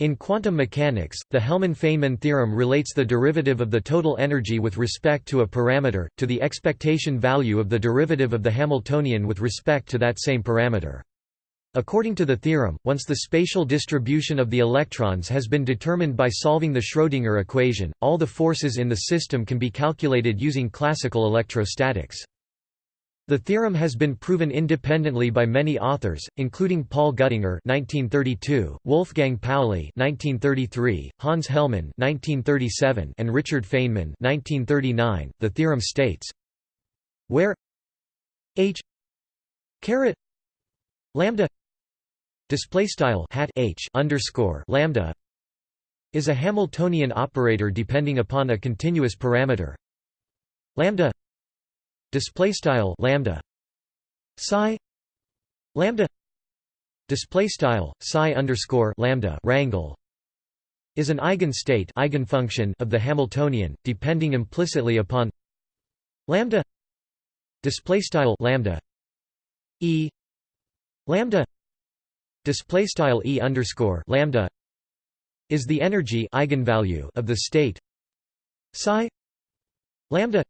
In quantum mechanics, the Hellmann–Feynman theorem relates the derivative of the total energy with respect to a parameter, to the expectation value of the derivative of the Hamiltonian with respect to that same parameter. According to the theorem, once the spatial distribution of the electrons has been determined by solving the Schrödinger equation, all the forces in the system can be calculated using classical electrostatics. The theorem has been proven independently by many authors, including Paul Güttinger (1932), Wolfgang Pauli (1933), Hans Hellmann (1937), and Richard Feynman (1939). The theorem states: where h caret lambda display style hat h underscore lambda is a Hamiltonian operator depending upon a continuous parameter lambda display style lambda psi lambda display style psi underscore lambda rangle is an eigenstate eigenfunction of the Hamiltonian depending implicitly upon lambda display style lambda e lambda display style e underscore lambda is the energy eigenvalue of the state psi lambda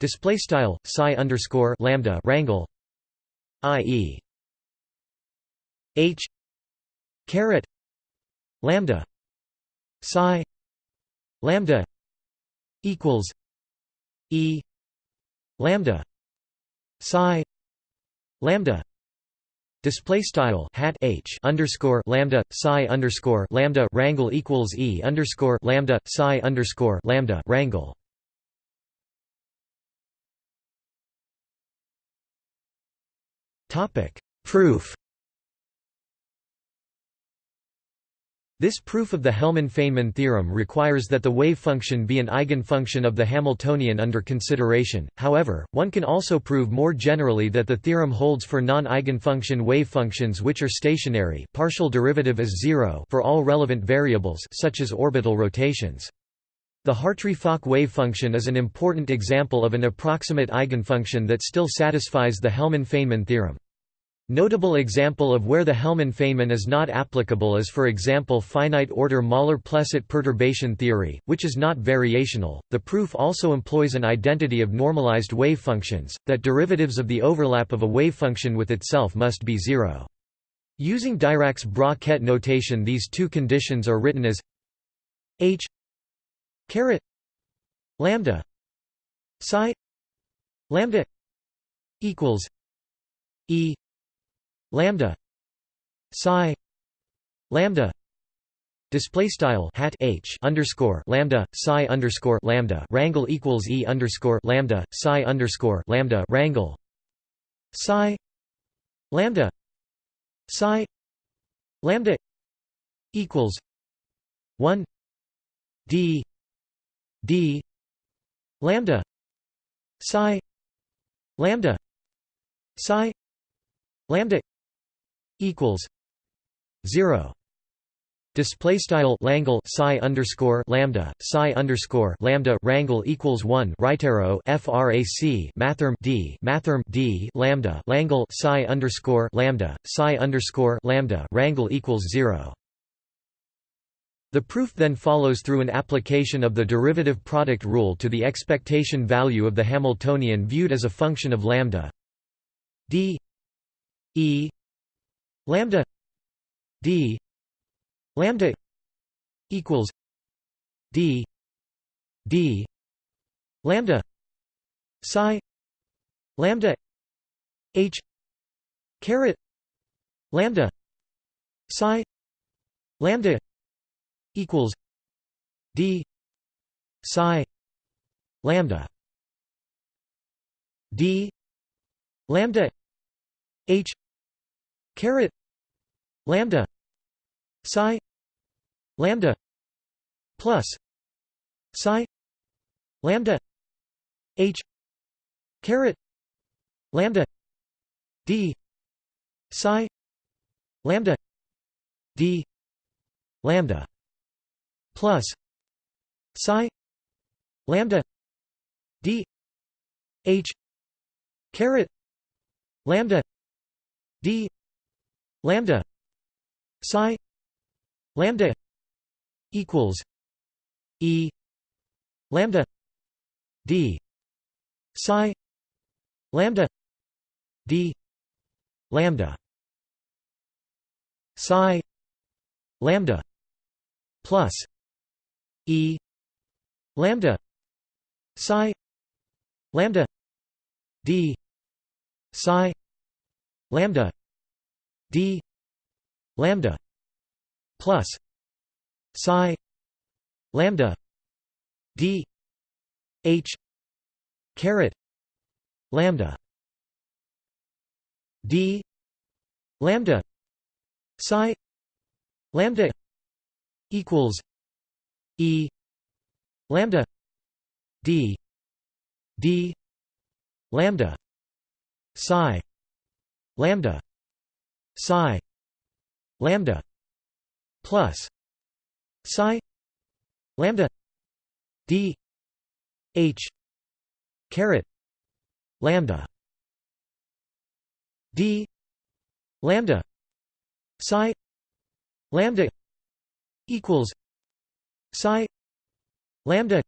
display style psi underscore lambda rangle i.e. h caret lambda psi lambda equals e lambda psi lambda Display style hat h underscore lambda psi underscore lambda rangle equals e underscore lambda psi underscore lambda rangle Topic Proof This proof of the Hellmann–Feynman theorem requires that the wave function be an eigenfunction of the Hamiltonian under consideration, however, one can also prove more generally that the theorem holds for non-eigenfunction wave functions which are stationary partial derivative is zero for all relevant variables such as orbital rotations. The Hartree-Fock wave function is an important example of an approximate eigenfunction that still satisfies the Hellmann-Feynman theorem. Notable example of where the Hellmann-Feynman is not applicable is for example finite-order Møller-Plesset perturbation theory, which is not variational. The proof also employs an identity of normalized wave functions, that derivatives of the overlap of a wave function with itself must be zero. Using Dirac's bra-ket notation these two conditions are written as h caret lambda psi lambda equals e lambda psi lambda display style hat h underscore lambda psi underscore lambda rangle equals e underscore lambda psi underscore lambda rangle psi lambda psi lambda equals one d d lambda psi lambda psi lambda equals zero Display style Langle psi underscore lambda psi underscore lambda rangle equals one right arrow frac mathrm d mathrm d lambda Langle psi underscore lambda psi underscore lambda rangle equals zero. The proof then follows through an application of the derivative product rule to the expectation value of the Hamiltonian viewed as a function of lambda d e lambda d lambda equals d d lambda psi lambda h caret lambda psi lambda equals d psi lambda d lambda h caret lambda psi lambda plus psi lambda h caret lambda d psi lambda d lambda plus psi lambda d h caret lambda d lambda psi lambda equals e lambda d psi lambda d lambda psi lambda plus e lambda psi lambda d psi lambda d lambda plus psi lambda d h caret lambda d lambda psi lambda equals e lambda d d lambda psi lambda psi lambda plus psi lambda d h caret lambda d lambda psi lambda equals psi lambda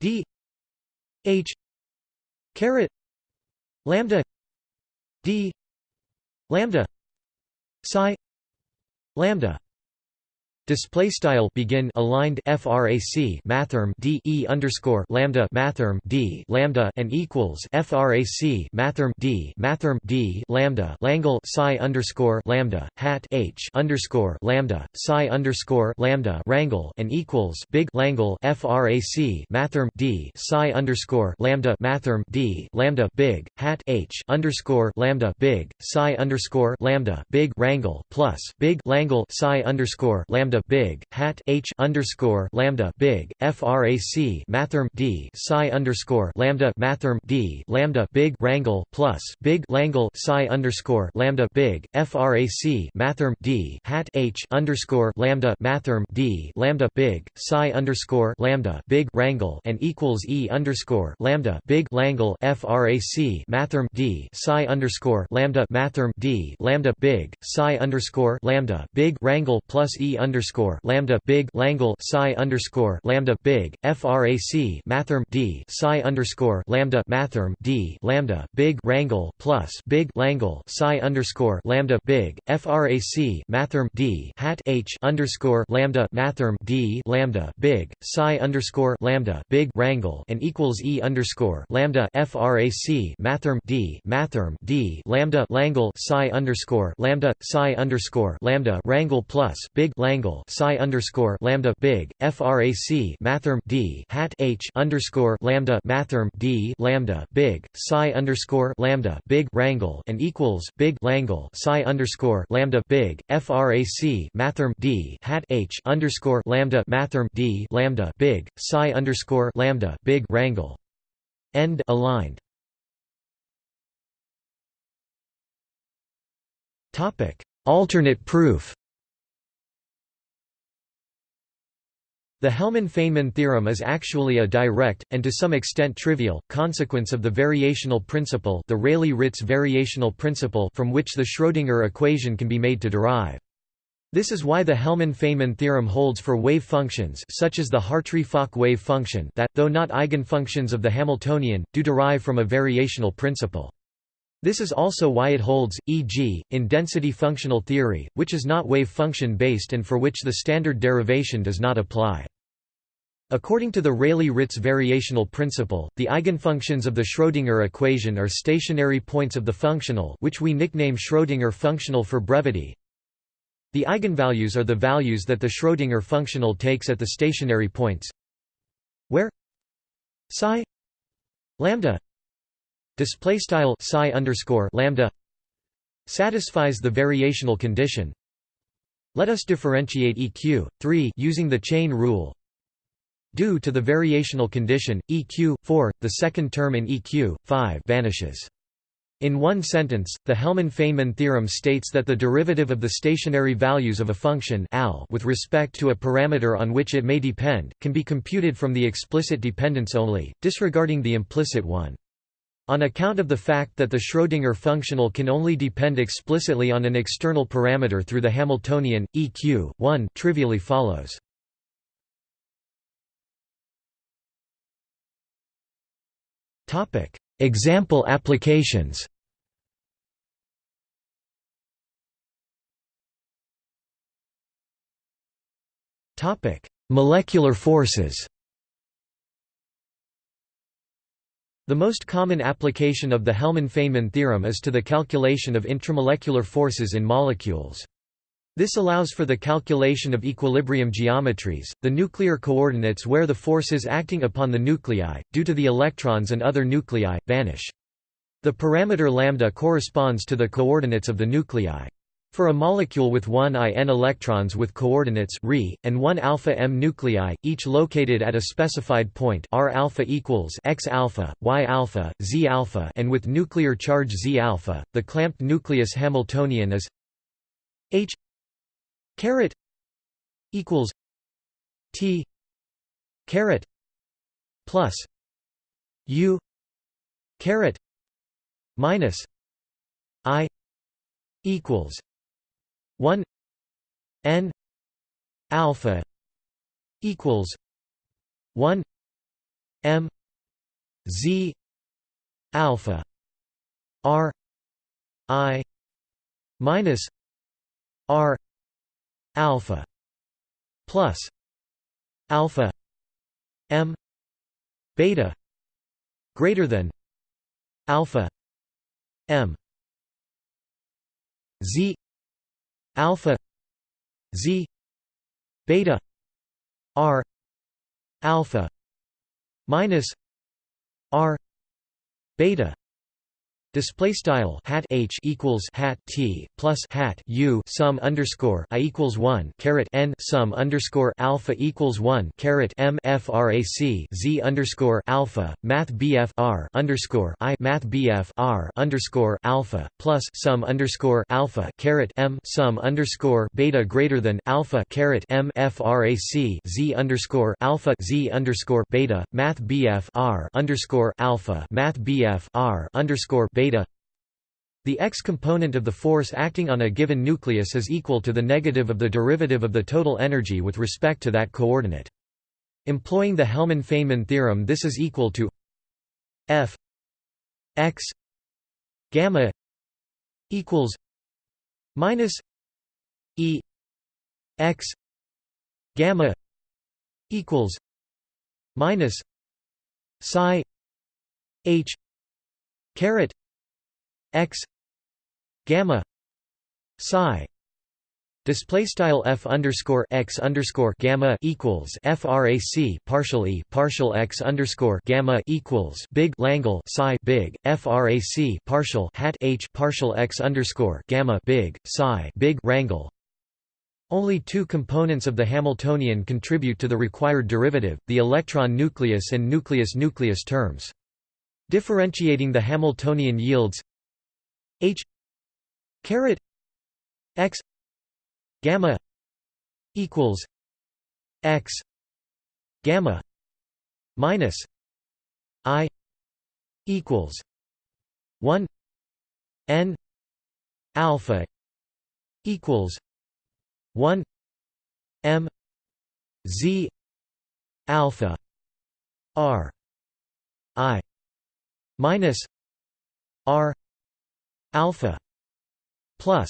d h caret lambda d lambda psi lambda Display style begin aligned frac mathrm d e underscore lambda mathrm d lambda and equals frac mathrm d mathrm d lambda langle psi underscore lambda hat h underscore lambda psi underscore lambda rangle and equals big langle frac mathrm d psi underscore lambda mathrm d lambda big hat h underscore lambda big psi underscore lambda big rangle plus big langle psi underscore lambda big hat h underscore lambda big frac mathrm d psi underscore lambda mathrm d lambda big rangle plus big langle psi underscore lambda big frac mathrm d hat h underscore lambda mathrm d lambda big psi underscore lambda big rangle and equals e underscore lambda big langle frac mathrm d psi underscore lambda mathrm d lambda big psi underscore lambda big rangle plus e underscore underscore lambda big langle psi underscore lambda big frac mathrm d psi underscore lambda mathrm d lambda big rangle plus big langle psi underscore lambda big frac mathrm d hat h underscore lambda mathrm d lambda big psi underscore lambda big rangle and equals e underscore lambda frac mathrm d mathrm d lambda langle psi underscore lambda psi underscore lambda rangle plus big langle psi underscore lambda big frac mathrm d hat h underscore lambda mathrm d lambda big psi underscore lambda big rangle and equals big langle psi underscore lambda big frac mathrm d hat h underscore lambda mathrm d lambda big psi underscore lambda big rangle end aligned. Topic. Alternate proof The Hellmann–Feynman theorem is actually a direct, and to some extent trivial, consequence of the variational principle the Rayleigh-Ritz variational principle from which the Schrödinger equation can be made to derive. This is why the Hellmann–Feynman theorem holds for wave functions such as the Hartree-Fock wave function that, though not eigenfunctions of the Hamiltonian, do derive from a variational principle. This is also why it holds, e.g., in density functional theory, which is not wave function based and for which the standard derivation does not apply. According to the Rayleigh-Ritz variational principle, the eigenfunctions of the Schrödinger equation are stationary points of the functional which we nickname Schrödinger functional for brevity. The eigenvalues are the values that the Schrödinger functional takes at the stationary points where psi lambda display style psi underscore lambda satisfies the variational condition. Let us differentiate EQ 3 using the chain rule. Due to the variational condition EQ 4, the second term in EQ 5 vanishes. In one sentence, the Hellmann–Feynman theorem states that the derivative of the stationary values of a function al with respect to a parameter on which it may depend, can be computed from the explicit dependence only, disregarding the implicit one. On account of the fact that the Schrödinger functional can only depend explicitly on an external parameter through the Hamiltonian, EQ 1 trivially follows. Example applications Molecular forces The most common application of the Hellmann–Feynman theorem is to the calculation of intramolecular forces in molecules. This allows for the calculation of equilibrium geometries, the nuclear coordinates where the forces acting upon the nuclei, due to the electrons and other nuclei, vanish. The parameter lambda corresponds to the coordinates of the nuclei. For a molecule with 1 i n electrons with coordinates Re, and 1 alpha m nuclei, each located at a specified point R alpha equals x alpha, y alpha, z alpha, and with nuclear charge z alpha, the clamped nucleus Hamiltonian is H caret equals T caret plus U caret minus I equals 1 n alpha equals 1 m z alpha r i minus r alpha plus alpha m beta greater than alpha m z alpha z beta r alpha minus r beta Display style hat h equals hat t plus hat u sum underscore i equals one caret n sum underscore alpha equals one caret m frac z underscore alpha math bf r underscore i math bf r underscore alpha plus sum underscore alpha caret m sum underscore beta greater than alpha caret m frac z underscore alpha z underscore beta math bf r underscore alpha math bf r underscore beta the x component of the force acting on a given nucleus is equal to the negative of the derivative of the total energy with respect to that coordinate. Employing the Hellmann–Feynman theorem this is equal to f x gamma equals minus e x gamma equals minus psi h caret x gamma psi display style f underscore x underscore gamma equals frac partial e partial x underscore gamma equals big langle psi big frac partial hat h partial x underscore gamma big psi big rangle only two components of the Hamiltonian contribute to the required derivative, the electron nucleus and nucleus-nucleus terms. Differentiating the Hamiltonian yields H caret X gamma equals X gamma minus I equals one N alpha equals one M Z alpha R I minus R alpha plus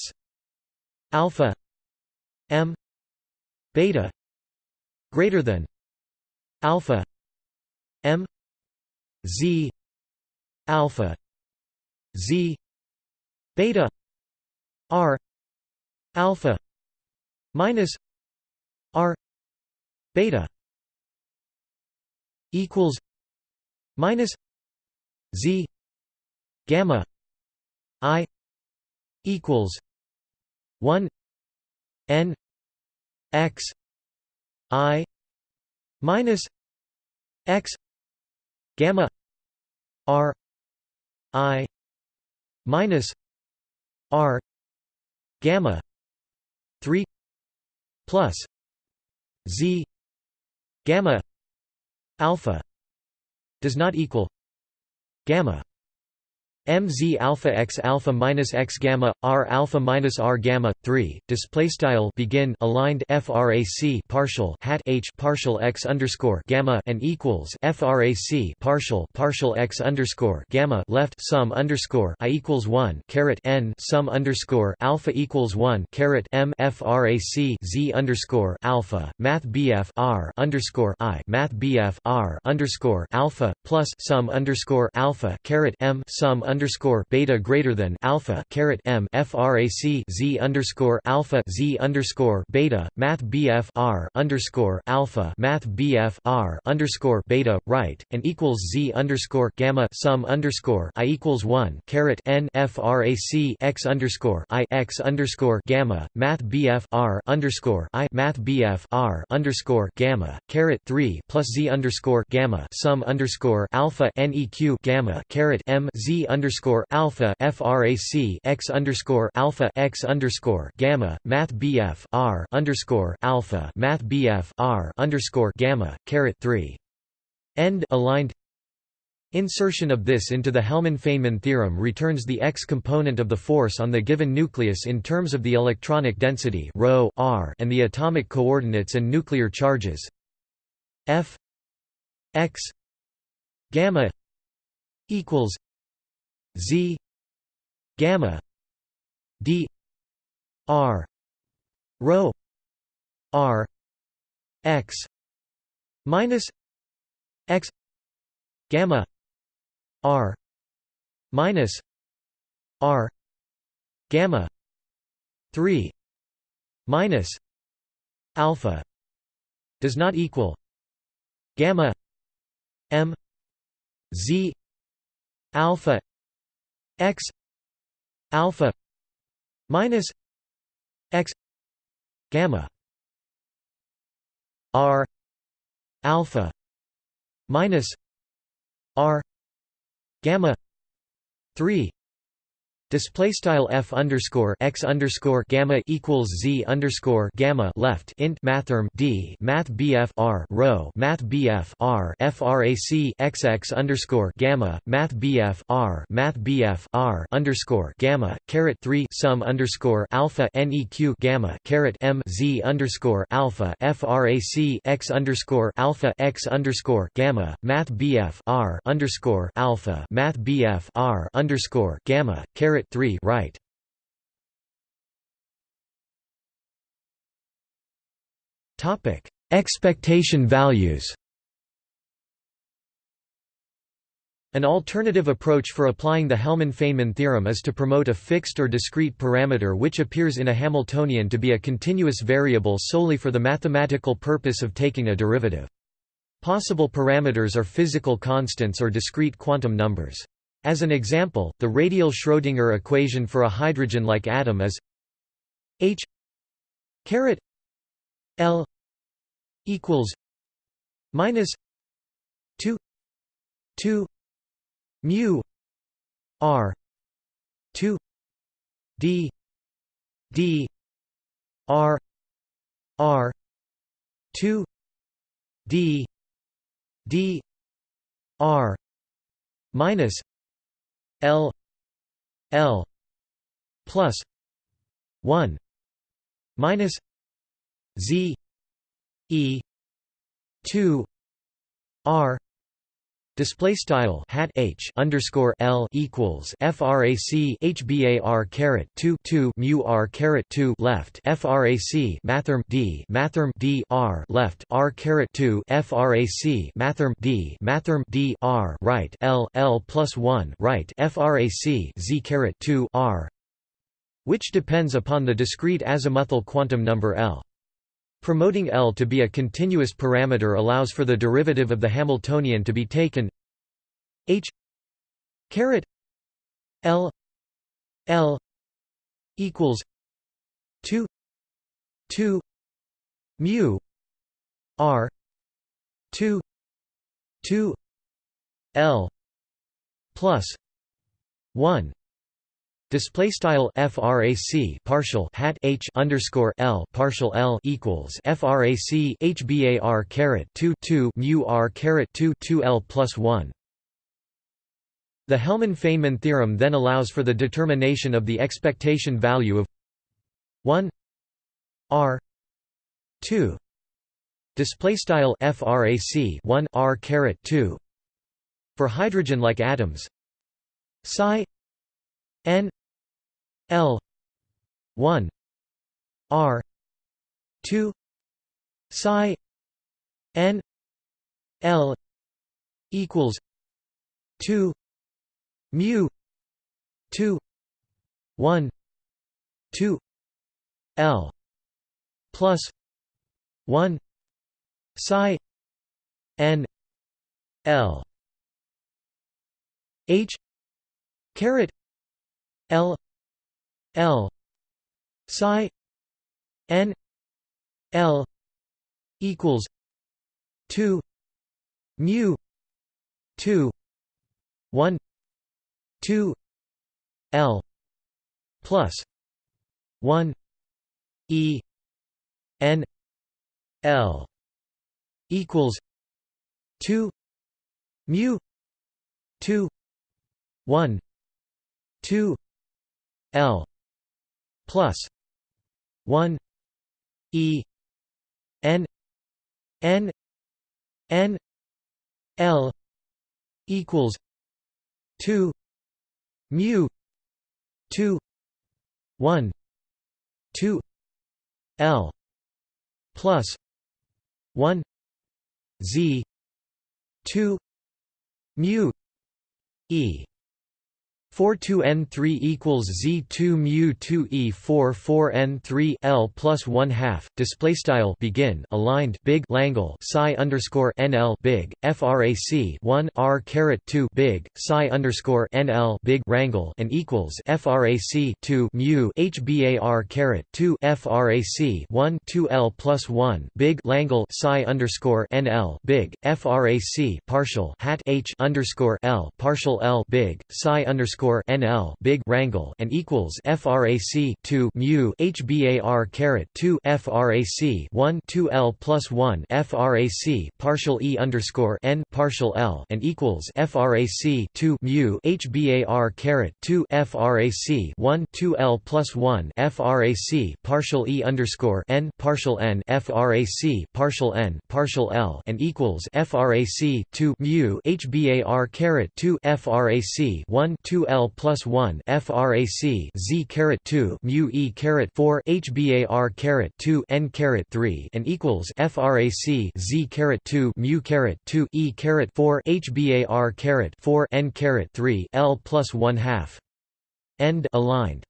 alpha m beta greater than alpha m z alpha z beta r alpha minus r beta equals minus z gamma I equals one N X I minus X gamma R I minus R gamma three plus Z gamma alpha does not equal gamma mz alpha x alpha minus x gamma r alpha minus r gamma 3 display style begin aligned frac partial hat h partial x underscore gamma and equals frac partial partial x underscore gamma left sum underscore i equals 1 caret n sum underscore alpha equals 1 caret m frac z underscore alpha math bf r underscore i math bf r underscore alpha plus sum underscore alpha caret m sum underscore beta greater than alpha caret m frac z underscore alpha z underscore beta math bf r underscore alpha math bf r underscore beta right and equals z underscore gamma sum underscore i equals one caret n frac x underscore i x underscore gamma math bf r underscore i math bf r underscore gamma caret three plus z underscore gamma sum underscore alpha neq gamma caret m z underscore alpha frac x underscore alpha x underscore gamma math bf r underscore alpha math bf r underscore gamma caret three. End aligned. Insertion of this into the Hellmann–Feynman theorem returns the x component of the force on the given nucleus in terms of the electronic density ρ, r, and the atomic coordinates and nuclear charges. F x gamma equals z gamma d r rho r x minus x gamma r minus r gamma 3 minus alpha does not equal gamma m z alpha x alpha minus x gamma r alpha minus r gamma 3 Display style f underscore x underscore gamma equals z underscore gamma left int mathrm d math bf r rho math bf r frac xx underscore gamma math bf r math bf r underscore gamma caret three sum underscore alpha neq gamma caret m z underscore alpha frac x underscore alpha x underscore gamma math bf r underscore alpha math bf r underscore gamma caret 3 right. Topic: Expectation values. An alternative approach for applying the Hellmann–Feynman theorem is to promote a fixed or discrete parameter which appears in a Hamiltonian to be a continuous variable solely for the mathematical purpose of taking a derivative. Possible parameters are physical constants or discrete quantum numbers. As an example, the radial Schrödinger equation for a hydrogen-like atom is H caret L equals minus 2 2 mu r 2 d d r r 2 d d r minus L L plus one minus Z E two R Display style hat h underscore l equals frac hbar caret two two mu r caret two left frac mathrm d mathrm d r left r caret two frac mathrm d mathrm d r right l l plus one right frac z caret two r, which depends upon the discrete azimuthal quantum number l. Promoting L to be a continuous parameter allows for the derivative of the Hamiltonian to be taken. H caret L L equals two two mu R two two L plus one Display style frac partial hat h underscore l partial l equals frac hbar caret two two mu r caret two two l plus one. The Hellmann-Feynman theorem then allows for the determination of the expectation value of 1 r 2 display style frac 1 r caret 2 for hydrogen like atoms psi n l 1 r 2 psi n l equals 2 mu 2 1 2 l plus 1 psi n l h caret l l. Psi. N. L. Equals 2 mu 2 1 2 L plus 1 E N L equals 2 mu 2 1 2 L plus 1 E N N N L equals 2 mu 2 1 2 L plus 1 Z 2 mu E 4 2 n 3 equals z 2 mu 2 e 4 4 n 3 l plus 1 half display style begin aligned big Langle psi underscore nl big frac 1 r caret 2 big psi underscore nl big rangle and equals frac 2 mu hbar caret 2 frac 1 2 l plus 1 big Langle psi underscore nl big frac partial hat h underscore l partial l big psi underscore underscore NL big rangle and equals frac 2 mu HBAR caret 2 frac 1 2 L plus 1 frac partial E underscore N partial L and equals frac 2 mu HBAR caret 2 frac 1 2 L plus 1 frac partial E underscore N partial N frac partial N partial L and equals frac 2 mu HBAR caret 2 frac 1 2 L L plus 1 frac Z caret 2 mu E caret 4 HBAR caret 2 N caret 3 and equals frac Z caret 2 mu caret 2 E caret 4 HBAR caret 4 N caret 3 L plus 1 half. End aligned.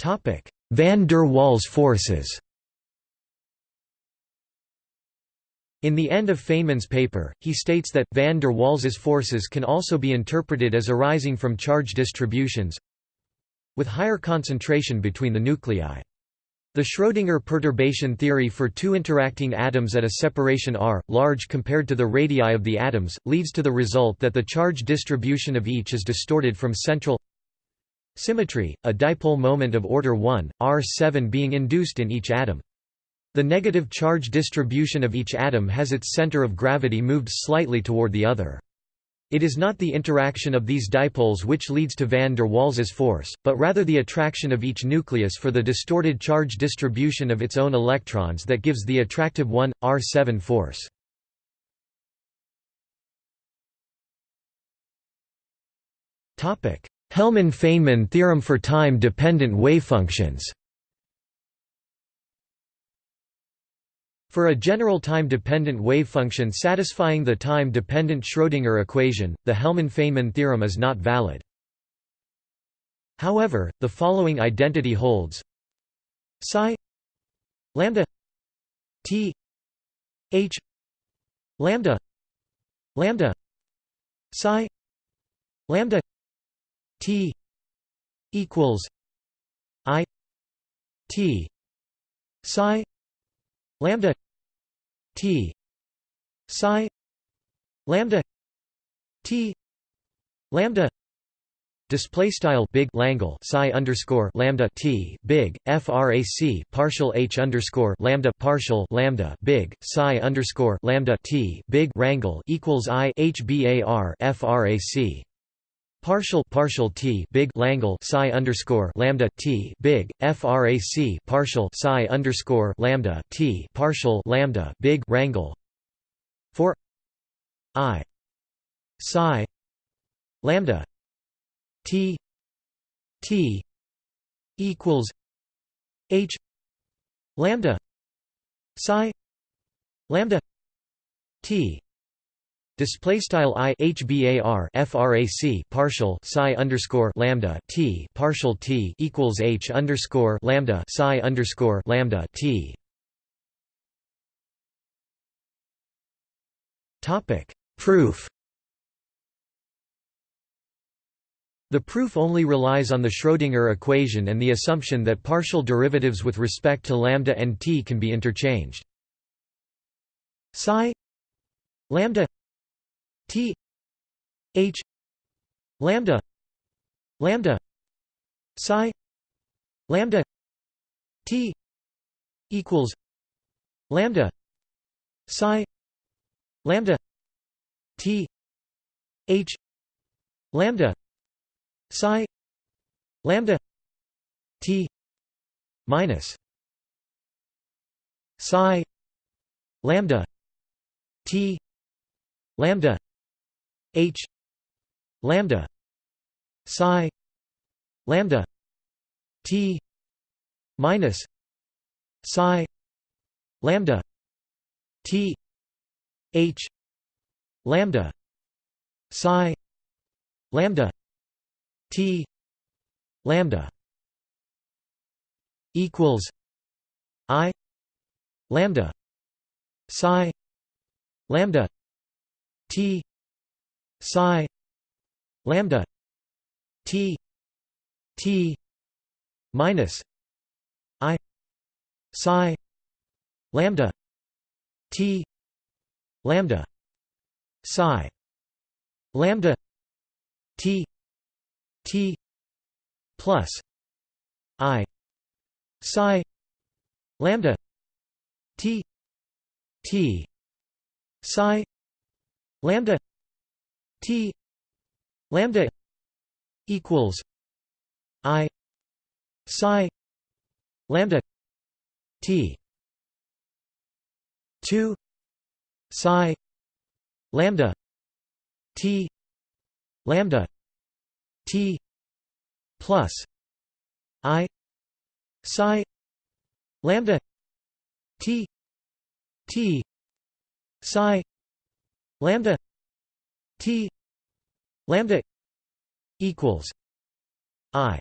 Topic van der Waals forces In the end of Feynman's paper, he states that, van der Waals' forces can also be interpreted as arising from charge distributions with higher concentration between the nuclei. The Schrödinger perturbation theory for two interacting atoms at a separation r, large compared to the radii of the atoms, leads to the result that the charge distribution of each is distorted from central symmetry, a dipole moment of order 1, r7 being induced in each atom. The negative charge distribution of each atom has its center of gravity moved slightly toward the other. It is not the interaction of these dipoles which leads to van der Waals' force, but rather the attraction of each nucleus for the distorted charge distribution of its own electrons that gives the attractive 1, R7 force. Hellmann–Feynman theorem for time-dependent wavefunctions For a general time-dependent wavefunction satisfying the time-dependent Schrödinger equation, the Hellmann–Feynman theorem is not valid. However, the following identity holds psi lambda t h lambda lambda psi lambda t equals i t psi lambda T. Psi. Lambda. T. Lambda. Display style big Langle psi underscore lambda t big frac partial h underscore lambda partial lambda big psi underscore lambda t big rangle equals i hbar frac partial partial t big Langle psi underscore lambda t big frac partial psi underscore lambda t partial lambda big rangle. For i psi lambda T T equals H lambda psi lambda T Display style i hbar frac partial psi underscore lambda t partial t equals h underscore lambda psi underscore lambda t. Topic proof. The proof only relies on the Schrödinger equation and the assumption that partial derivatives with respect to lambda and t can be interchanged. Psi lambda t h lambda lambda psi lambda t equals lambda psi lambda t h lambda psi lambda t minus psi lambda t lambda h lambda psi lambda t minus psi lambda t h lambda psi lambda T lambda equals I lambda psi lambda T psi lambda T T minus I psi lambda T lambda psi lambda T T plus I psi lambda T T psi lambda T lambda equals I psi lambda T two psi lambda T lambda T plus I psi lambda T T psi lambda T lambda equals I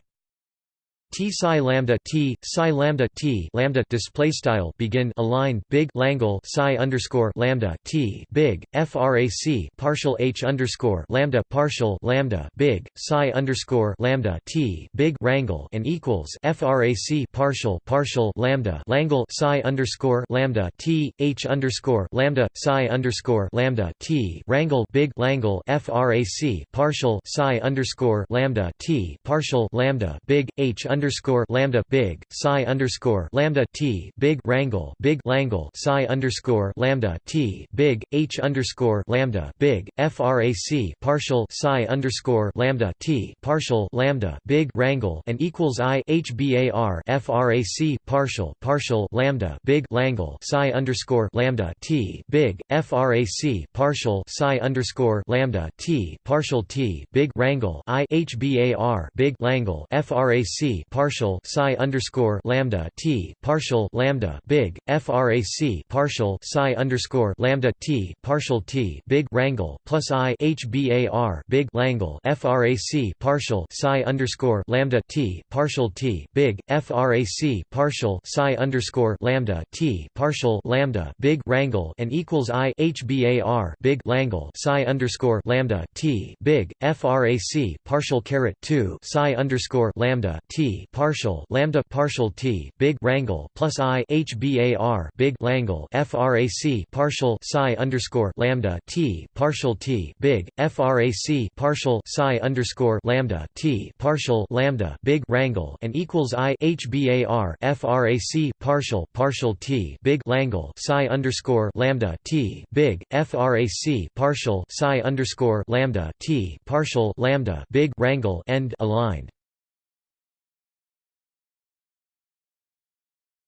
T psi lambda T psi lambda T lambda display style begin align big Langle psi underscore lambda T big frac partial H underscore lambda partial lambda big psi underscore lambda T big rangle and equals frac partial partial lambda Langle psi underscore lambda T H underscore lambda psi underscore lambda T rangle big Langle frac partial psi underscore lambda T partial lambda big H underscore underscore lambda big psi underscore lambda t big rangle big langle psi underscore lambda t big h underscore lambda big frac partial psi underscore lambda t partial lambda big rangle and equals i hbar frac partial partial lambda big langle psi underscore lambda t big frac partial psi underscore lambda t partial t big wrangle i hbar big langle frac partial psi underscore lambda t partial lambda big frac partial psi underscore lambda t partial t big rangle plus i hbar big langle frac partial psi underscore lambda t partial t big frac partial psi underscore lambda t partial lambda big rangle and equals i hbar big langle psi underscore lambda t big frac partial caret 2 psi underscore lambda t partial lambda partial t big rangle plus i hbar big langle frac partial psi underscore lambda t partial t big frac partial psi underscore lambda t partial lambda big rangle and equals i hbar frac partial partial t big langle psi underscore lambda t big frac partial psi underscore lambda t partial lambda big wrangle end aligned.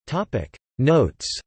Topic. Notes